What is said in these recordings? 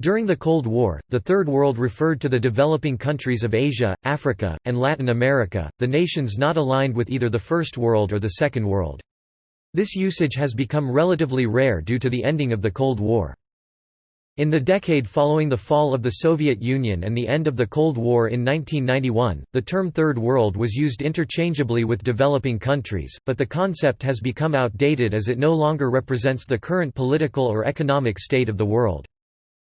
During the Cold War, the Third World referred to the developing countries of Asia, Africa, and Latin America, the nations not aligned with either the First World or the Second World. This usage has become relatively rare due to the ending of the Cold War. In the decade following the fall of the Soviet Union and the end of the Cold War in 1991, the term Third World was used interchangeably with developing countries, but the concept has become outdated as it no longer represents the current political or economic state of the world.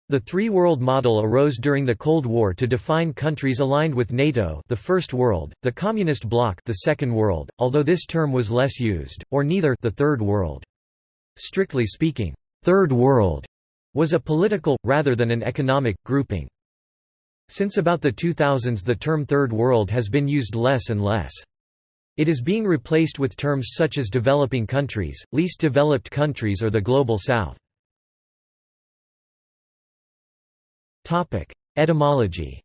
The three-world model arose during the Cold War to define countries aligned with NATO the First World, the Communist Bloc the Second World, although this term was less used, or neither the Third World. Strictly speaking, Third World was a political, rather than an economic, grouping. Since about the 2000s the term Third World has been used less and less. It is being replaced with terms such as developing countries, least developed countries or the Global South. Etymology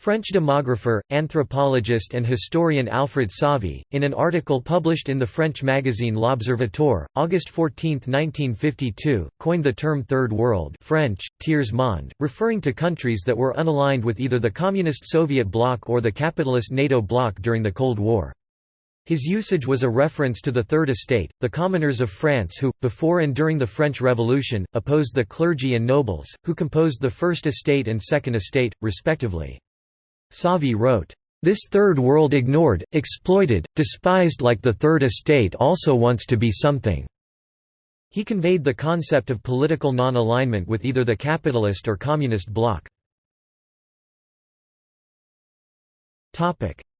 French demographer, anthropologist and historian Alfred Sauvy, in an article published in the French magazine L'Observateur, August 14, 1952, coined the term Third World French, Tiers Monde, referring to countries that were unaligned with either the Communist Soviet bloc or the capitalist NATO bloc during the Cold War. His usage was a reference to the Third Estate, the commoners of France who, before and during the French Revolution, opposed the clergy and nobles, who composed the First Estate and Second Estate, respectively. Sauvy wrote, "...this Third World ignored, exploited, despised like the Third Estate also wants to be something." He conveyed the concept of political non-alignment with either the capitalist or communist bloc.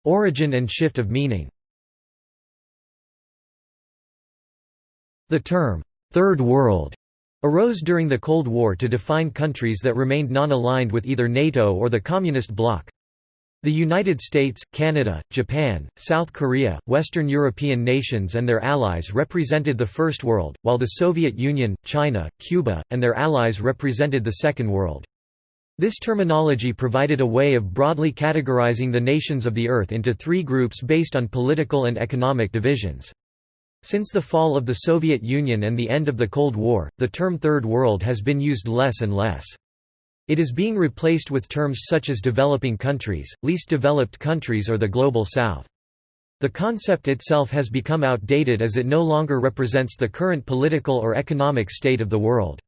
Origin and shift of meaning The term, Third World, arose during the Cold War to define countries that remained non-aligned with either NATO or the Communist bloc. The United States, Canada, Japan, South Korea, Western European nations and their allies represented the First World, while the Soviet Union, China, Cuba, and their allies represented the Second World. This terminology provided a way of broadly categorizing the nations of the Earth into three groups based on political and economic divisions. Since the fall of the Soviet Union and the end of the Cold War, the term Third World has been used less and less. It is being replaced with terms such as developing countries, least developed countries or the Global South. The concept itself has become outdated as it no longer represents the current political or economic state of the world.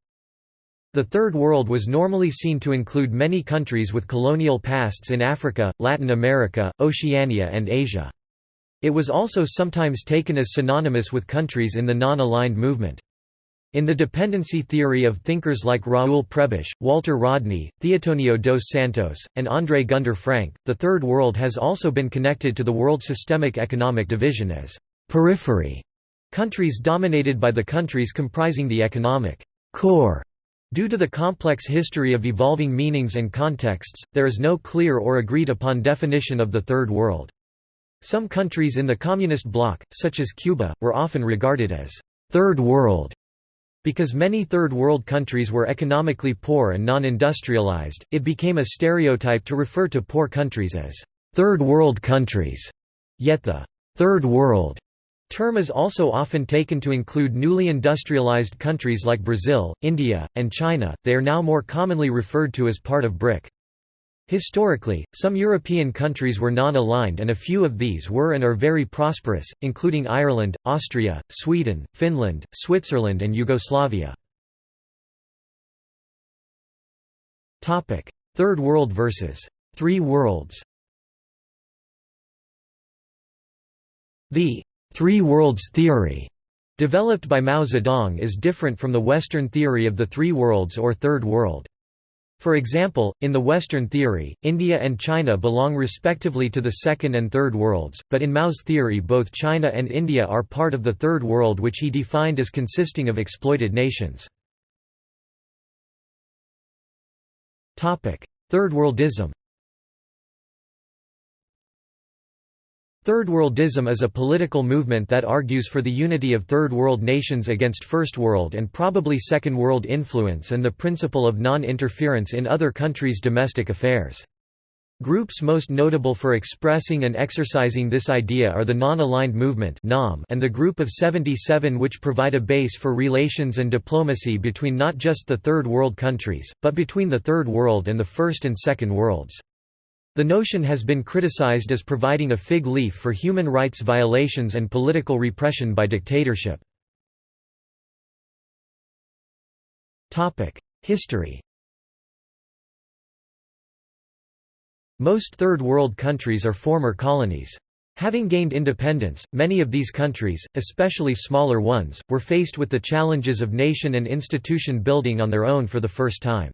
The Third World was normally seen to include many countries with colonial pasts in Africa, Latin America, Oceania and Asia. It was also sometimes taken as synonymous with countries in the non-aligned movement. In the dependency theory of thinkers like Raoul Prebisch, Walter Rodney, Theotonio dos Santos, and André Gunder Frank, the Third World has also been connected to the world systemic economic division as periphery, countries dominated by the countries comprising the economic core. Due to the complex history of evolving meanings and contexts, there is no clear or agreed upon definition of the Third World. Some countries in the Communist bloc, such as Cuba, were often regarded as Third World because many Third World countries were economically poor and non-industrialized, it became a stereotype to refer to poor countries as Third World countries. Yet the Third World term is also often taken to include newly industrialized countries like Brazil, India, and China. They are now more commonly referred to as part of BRIC. Historically, some European countries were non-aligned and a few of these were and are very prosperous, including Ireland, Austria, Sweden, Finland, Switzerland and Yugoslavia. Third World versus Three Worlds The Three Worlds theory developed by Mao Zedong is different from the Western theory of the Three Worlds or Third World. For example, in the Western theory, India and China belong respectively to the Second and Third Worlds, but in Mao's theory both China and India are part of the Third World which he defined as consisting of exploited nations. Third Worldism Third Worldism is a political movement that argues for the unity of Third World nations against First World and probably Second World influence and the principle of non-interference in other countries' domestic affairs. Groups most notable for expressing and exercising this idea are the Non-Aligned Movement and the Group of 77 which provide a base for relations and diplomacy between not just the Third World countries, but between the Third World and the First and Second Worlds. The notion has been criticized as providing a fig leaf for human rights violations and political repression by dictatorship. History Most Third World countries are former colonies. Having gained independence, many of these countries, especially smaller ones, were faced with the challenges of nation and institution building on their own for the first time.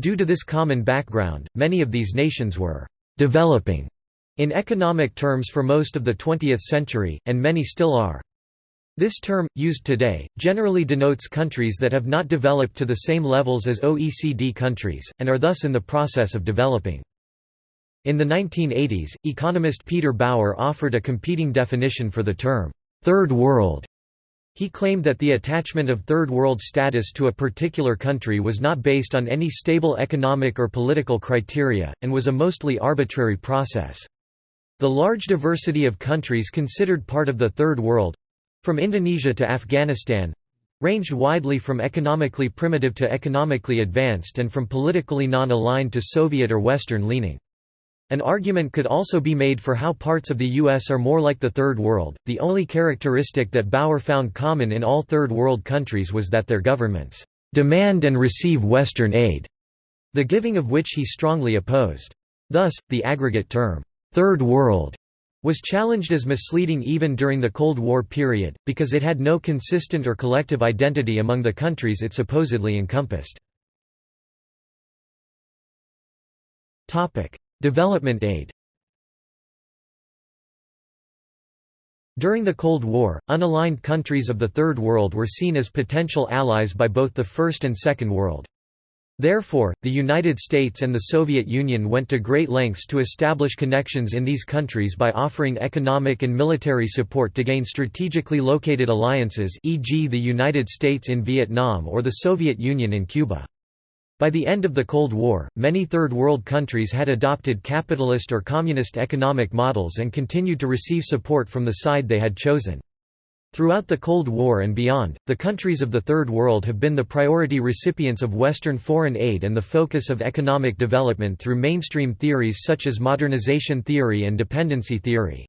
Due to this common background, many of these nations were «developing» in economic terms for most of the 20th century, and many still are. This term, used today, generally denotes countries that have not developed to the same levels as OECD countries, and are thus in the process of developing. In the 1980s, economist Peter Bauer offered a competing definition for the term, Third World. He claimed that the attachment of Third World status to a particular country was not based on any stable economic or political criteria, and was a mostly arbitrary process. The large diversity of countries considered part of the Third World—from Indonesia to Afghanistan—ranged widely from economically primitive to economically advanced and from politically non-aligned to Soviet or Western leaning. An argument could also be made for how parts of the U.S. are more like the Third World. The only characteristic that Bauer found common in all Third World countries was that their governments demand and receive Western aid, the giving of which he strongly opposed. Thus, the aggregate term, Third World, was challenged as misleading even during the Cold War period, because it had no consistent or collective identity among the countries it supposedly encompassed. Development aid During the Cold War, unaligned countries of the Third World were seen as potential allies by both the First and Second World. Therefore, the United States and the Soviet Union went to great lengths to establish connections in these countries by offering economic and military support to gain strategically located alliances e.g. the United States in Vietnam or the Soviet Union in Cuba. By the end of the Cold War, many Third World countries had adopted capitalist or communist economic models and continued to receive support from the side they had chosen. Throughout the Cold War and beyond, the countries of the Third World have been the priority recipients of Western foreign aid and the focus of economic development through mainstream theories such as modernization theory and dependency theory.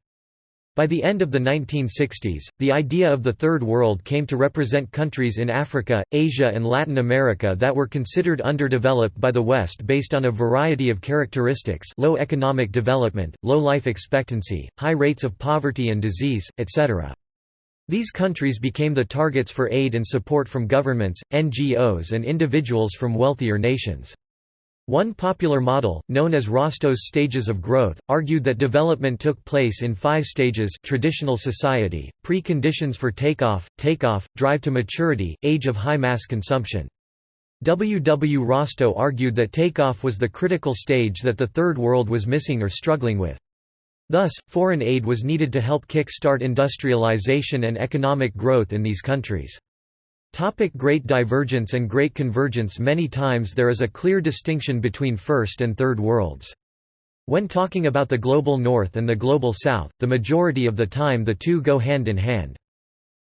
By the end of the 1960s, the idea of the Third World came to represent countries in Africa, Asia and Latin America that were considered underdeveloped by the West based on a variety of characteristics low economic development, low life expectancy, high rates of poverty and disease, etc. These countries became the targets for aid and support from governments, NGOs and individuals from wealthier nations. One popular model, known as Rostow's stages of growth, argued that development took place in five stages traditional society, pre-conditions for takeoff, takeoff, drive to maturity, age of high mass consumption. W. W. Rostow argued that takeoff was the critical stage that the Third World was missing or struggling with. Thus, foreign aid was needed to help kick-start industrialization and economic growth in these countries. Topic Great Divergence and Great Convergence Many times there is a clear distinction between First and Third Worlds. When talking about the Global North and the Global South, the majority of the time the two go hand in hand.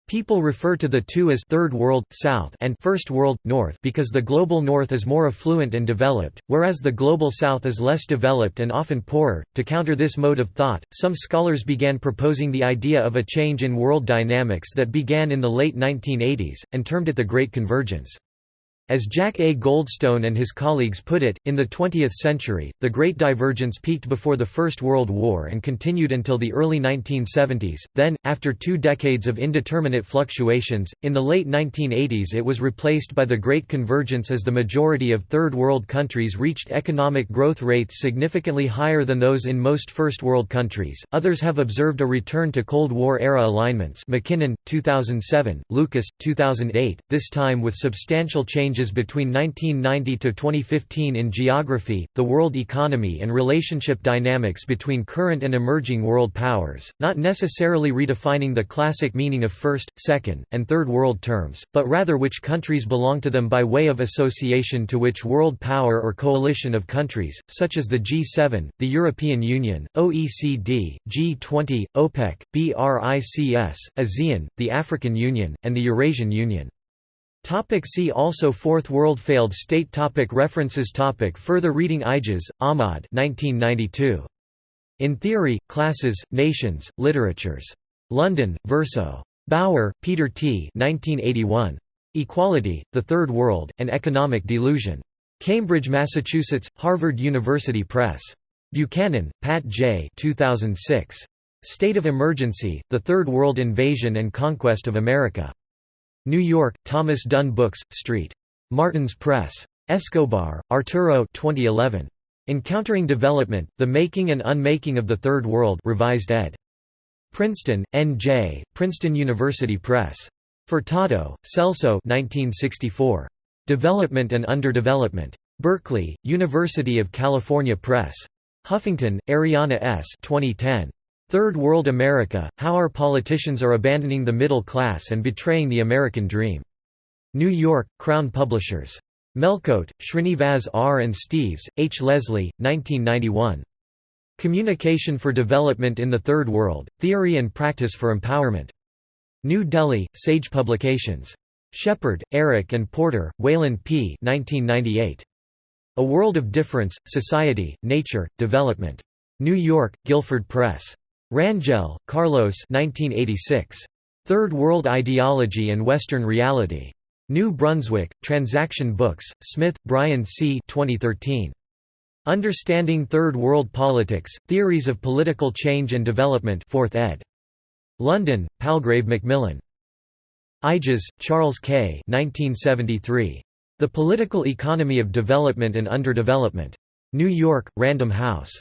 People refer to the two as Third World, South and First World, North because the Global North is more affluent and developed, whereas the Global South is less developed and often poorer. To counter this mode of thought, some scholars began proposing the idea of a change in world dynamics that began in the late 1980s, and termed it the Great Convergence. As Jack A. Goldstone and his colleagues put it, in the 20th century, the Great Divergence peaked before the First World War and continued until the early 1970s. Then, after two decades of indeterminate fluctuations, in the late 1980s it was replaced by the Great Convergence as the majority of Third World countries reached economic growth rates significantly higher than those in most First World countries. Others have observed a return to Cold War era alignments. McKinnon, 2007, Lucas, 2008, this time with substantial change changes between 1990 to 2015 in geography, the world economy and relationship dynamics between current and emerging world powers, not necessarily redefining the classic meaning of first, second, and third world terms, but rather which countries belong to them by way of association to which world power or coalition of countries, such as the G7, the European Union, OECD, G20, OPEC, BRICS, ASEAN, the African Union, and the Eurasian Union. Topic see also Fourth World Failed State topic References topic Further reading Aijaz, Ahmad 1992. In Theory, Classes, Nations, Literatures. London, Verso. Bauer, Peter T. 1981. Equality, the Third World, and Economic Delusion. Cambridge, Massachusetts, Harvard University Press. Buchanan, Pat J. 2006. State of Emergency, The Third World Invasion and Conquest of America. New York, Thomas Dunne Books, St. Martin's Press. Escobar, Arturo 2011. Encountering Development, The Making and Unmaking of the Third World revised ed. Princeton, N.J., Princeton University Press. Furtado, Celso 1964. Development and Underdevelopment. Berkeley, University of California Press. Huffington, Arianna S. 2010. Third World America, How Our Politicians Are Abandoning the Middle Class and Betraying the American Dream. New York, Crown Publishers. Melkote, Srinivas R. and Steeves, H. Leslie, 1991. Communication for Development in the Third World, Theory and Practice for Empowerment. New Delhi, Sage Publications. Shepard, Eric and Porter, Wayland P. 1998. A World of Difference, Society, Nature, Development. New York, Guilford Press. Rangel, Carlos 1986. Third World Ideology and Western Reality. New Brunswick, Transaction Books, Smith, Brian C. 2013. Understanding Third World Politics, Theories of Political Change and Development 4th ed. London, Palgrave Macmillan. Aiges, Charles K. 1973. The Political Economy of Development and Underdevelopment. New York, Random House.